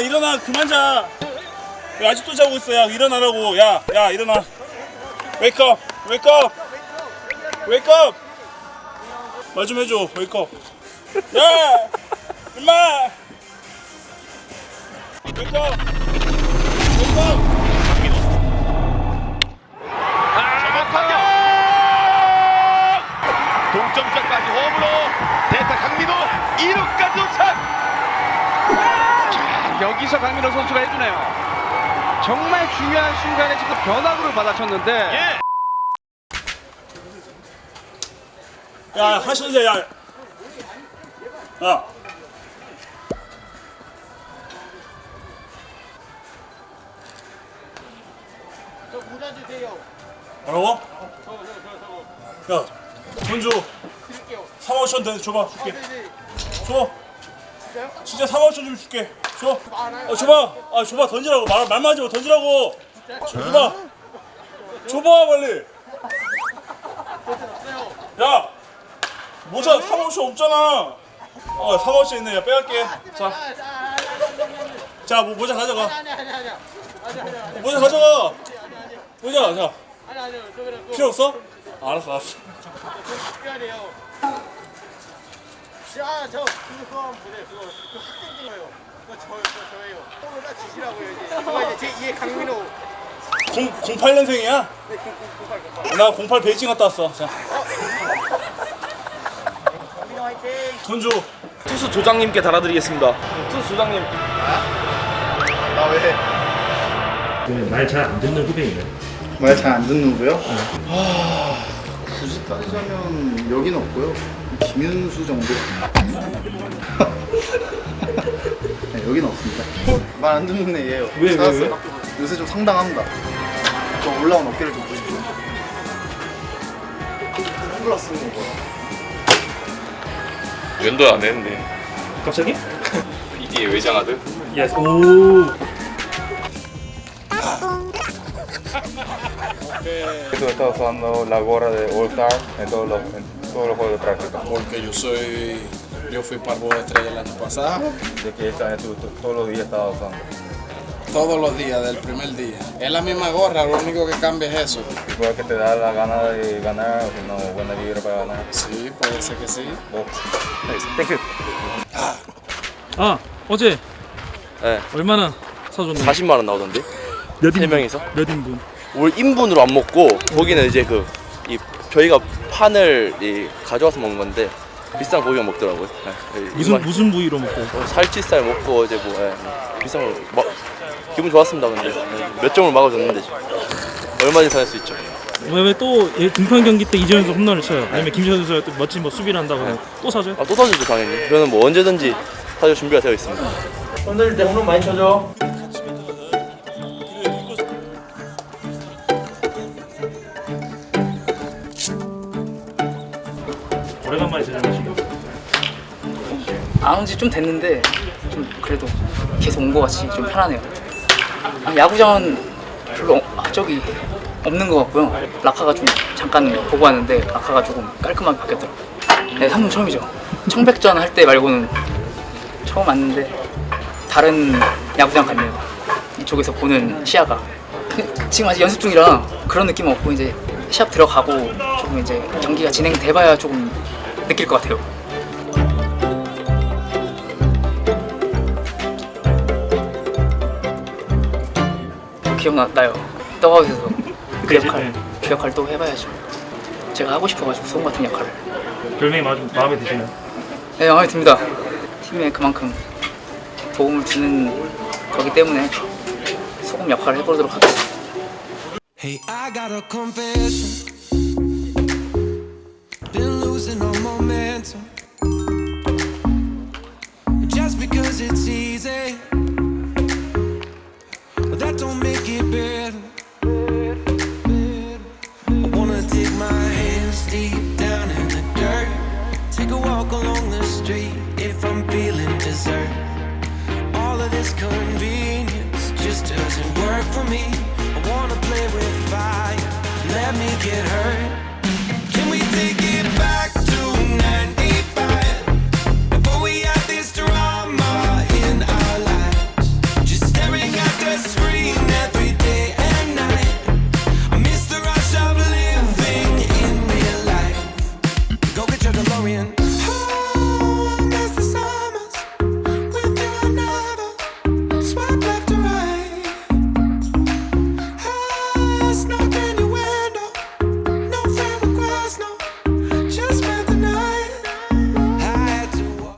일어나 그만 자. 왜 아직도 자고 있어? 야 일어나라고. 야, 야 일어나. Wake up, wake up, wake up. 말 좀 해줘. Wake up. 야, 임마. Wake up, wake up. 동점자까지 홈으로 대타 강민호 2루까지 도착 자, 여기서 강민호 선수가 해주네요. 정말 중요한 순간에 지금 변화구를 받아쳤는데 예. 야, 하시는데 야. 야. 뭐라고? 야, 돈 줘. 3억 천 돼, 줘봐, 줄게. 줘. 진짜 3억 천좀 줄게. 줘. 어, 줘봐. 아, 줘봐, 던지라고. 말, 말만 하지 마, 던지라고. 줘봐. 줘봐, 빨리. 야, 모자 3억 천 없잖아. 어, 3억 천 있네. 야, 빼갈게. 자, 자, 뭐, 모자 가져가. 모자 가져가. 모자, 자. 필요 없어? 알았어, 알았어. 아, 저 그거 한번 보세요. 그거 그 학생 중 거예요. 그거 저, 저 저예요. 딱 주시라고요. 이제. 그거 이제 제 2의 강민호. 0, 08년생이야? 네, 그, 그, 그, 그, 그. 나08 베이징 갔다 왔어. 자, 강민호 화이팅! 돈 줘. 투수 조장님께 달아드리겠습니다. 투수 조장님. 나 왜? 말 잘 안 듣는 후배인가요? 말 잘 안 듣는 거요? 아, 굳이 따지자면 여기는 없고요. 김윤수 정도. 네, 여기는 없습니다. 말 안 듣는 애예요. 왜, 왜, 찾았어요. 요새 좀 상당합니다. 저 올라온 어깨를 좀 보십시오. 선글라스 쓰는 거 뭐야? 면도 안 했는데. 갑자기? BD의 외장하드. 예스. 오. Estuve estado usando la gorra de All Star en todos los, en todos los juegos de práctica. porque yo soy yo fui parvo de estrella el año pasado De que este año tú- todos los días estaba usando. todos los días del primer día es la misma gorra lo único que cambia es eso Y puede que te da la gana de ganar o si no, buena vibra para ganar. sí puede ser que sí Oh. Thank you. 아 어제 네. 얼마나 사줬나요? 40만 원 나오던데. 몇세 명이서? 몇 인분? 올 인분으로 안 먹고 거기는 이제 그 이 저희가 판을 이 가져와서 먹는 건데 비싼 고기만 먹더라고요. 예, 무슨 입맛- 무슨 부위로 먹고? 어, 살치살 먹고 이제 뭐 예, 뭐 비싼 거 막, 기분 좋았습니다. 근데 예, 몇 점을 막아줬는데 얼마든지 살수 있죠. 왜또 등판 경기 때 이재현 선수 홈런을 쳐요? 아니면 김시현 선수가 또 멋진 뭐 수비를 한다고 해요? 또 사줘요? 아, 또 사주죠 당연히. 저는 뭐 언제든지 사줄 준비가 되어 있습니다. 손들 때 홈런 많이 쳐줘. 오래간만에 대전하시고 안온지 좀 됐는데 좀 그래도 계속 온 것 같이 좀 편하네요. 아, 야구장은 별로 어- 아, 저기 없는 것 같고요. 라카가 좀 잠깐 보고 왔는데 라카가 조금 깔끔하게 바뀌었더라고요. 네, 3분 처음이죠. 청백전 할 때 말고는 처음 왔는데 다른 야구장 같네요. 이쪽에서 보는 시야가 그, 지금 아직 연습 중이라 그런 느낌 없고 이제 시합 들어가고 조금 이제 경기가 진행돼봐야 조금 느낄 것 같아요. 기억나요. 떠가면서 그 역할, 그 역할 또 해봐야죠. 제가 하고 싶어가지고 소금 같은 역할을. 별명이 마, 마음에 드시나요? 네, 마음에 듭니다. 팀에 그만큼 도움을 주는 거기 때문에 소금 역할을 해보도록 하겠습니다. Hey, I got a confession. Momentum. Just because it's easy,